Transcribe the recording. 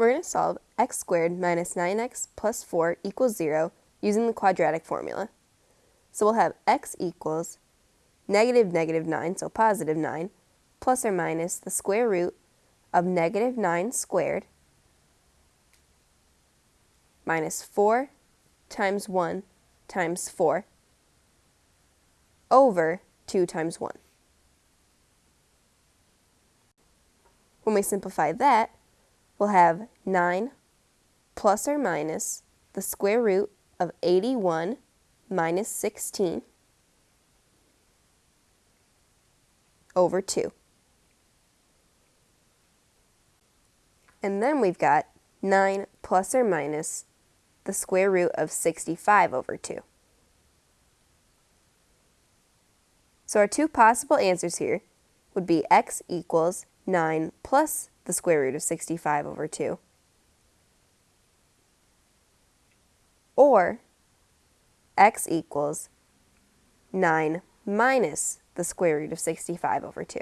We're going to solve x squared minus 9x plus 4 equals 0 using the quadratic formula. So we'll have x equals negative negative 9, so positive 9, plus or minus the square root of negative 9 squared minus 4 times 1 times 4 over 2 times 1. When we simplify that, we'll have 9 plus or minus the square root of 81 minus 16 over 2. And then we've got 9 plus or minus the square root of 65 over 2. So our two possible answers here would be x equals 9 plus the square root of 65 over 2. Or x equals 9 minus the square root of 65 over 2.